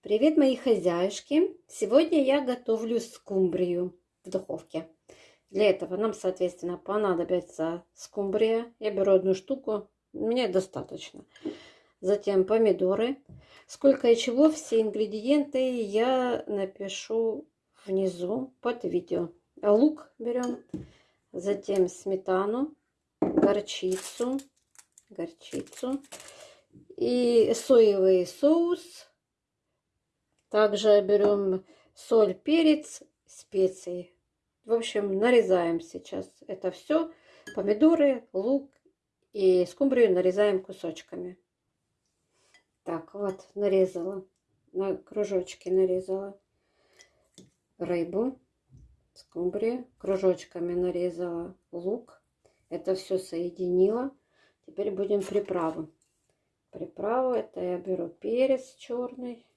Привет, мои хозяюшки! Сегодня я готовлю скумбрию в духовке. Для этого нам, соответственно, понадобится скумбрия. Я беру одну штуку, мне достаточно. Затем помидоры. Сколько и чего, все ингредиенты я напишу внизу под видео. Лук берем, затем сметану, горчицу, горчицу и соевый соус также берем соль, перец, специи. В общем, нарезаем сейчас это все. Помидоры, лук и скумбрию нарезаем кусочками. Так, вот, нарезала. На кружочки нарезала рыбу, скумбрию. Кружочками нарезала лук. Это все соединила. Теперь будем приправу. Приправу это я беру перец черный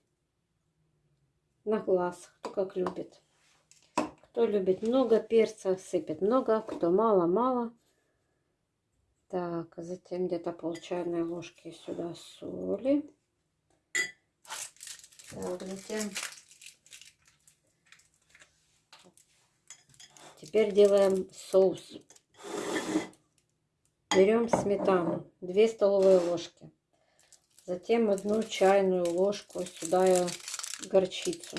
на глаз, кто как любит. Кто любит много перца, сыпет много, кто мало-мало. Так, затем где-то пол чайной ложки сюда соли. Так, затем теперь делаем соус. Берем сметану, 2 столовые ложки. Затем одну чайную ложку сюда я горчицу.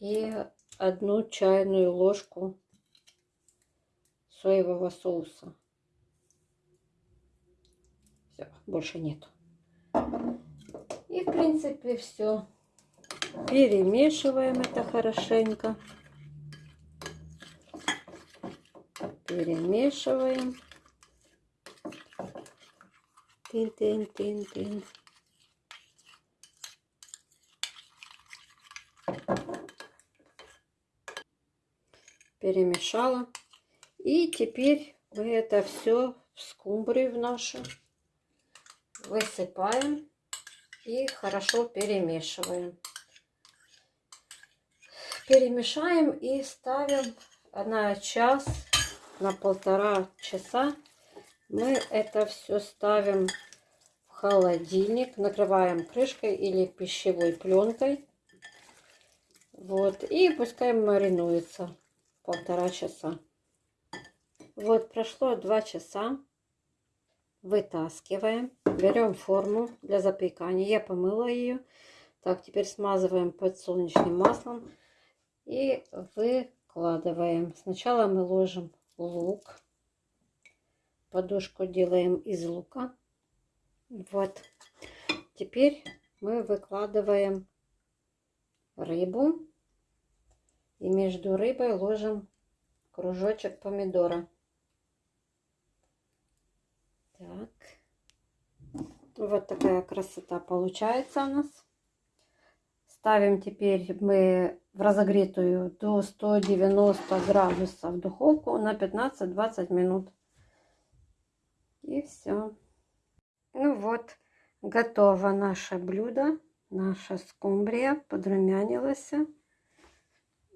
И одну чайную ложку соевого соуса. Все, больше нет. И, в принципе, все. Перемешиваем это хорошенько. Перемешиваем. Тин-тин-тин-тин. Перемешала. И теперь мы это все в скумбрию в нашу высыпаем и хорошо перемешиваем. Перемешаем и ставим на час, на полтора часа. Мы это все ставим в холодильник, накрываем крышкой или пищевой пленкой. Вот, и пускай маринуется полтора часа. Вот прошло два часа. Вытаскиваем. Берем форму для запекания. Я помыла ее. Так, теперь смазываем подсолнечным маслом. И выкладываем. Сначала мы ложим лук. Подушку делаем из лука. Вот. Теперь мы выкладываем рыбу. И между рыбой ложим кружочек помидора. Так. Вот такая красота получается у нас. Ставим теперь мы в разогретую до 190 градусов духовку на 15-20 минут. И все. Ну вот, готово наше блюдо. Наша скумбрия подрумянилась.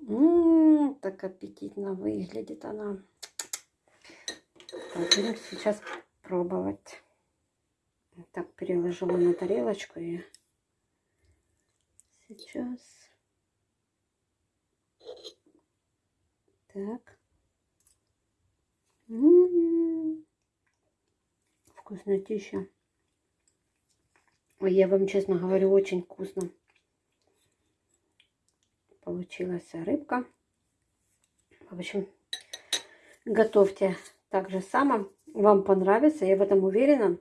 Ммм, так аппетитно выглядит она. Будем сейчас пробовать. Так, переложила на тарелочку и сейчас. Так. М-м-м. Вкуснотища. Ой, я вам честно говорю, очень вкусно получилась рыбка. В общем, готовьте так же само. Вам понравится, я в этом уверена.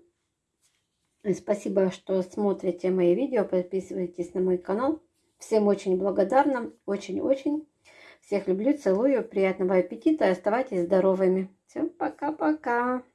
Спасибо, что смотрите мои видео, подписывайтесь на мой канал. Всем очень благодарна, очень-очень. Всех люблю, целую, приятного аппетита и оставайтесь здоровыми. Всем пока-пока.